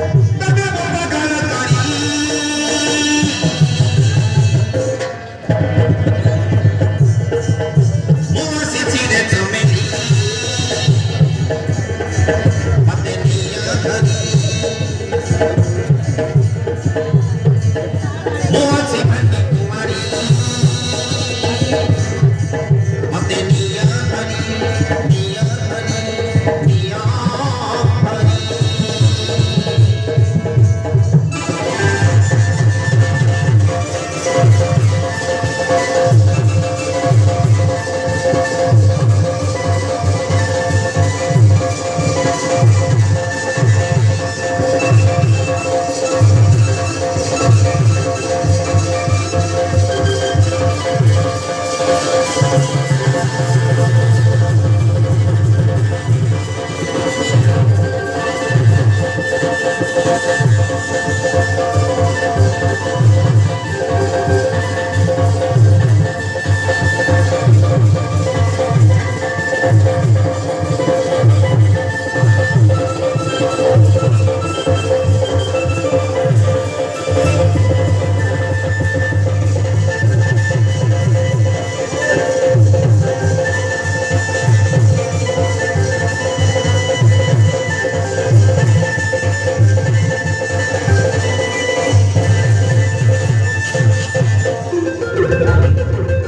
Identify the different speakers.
Speaker 1: Obrigado.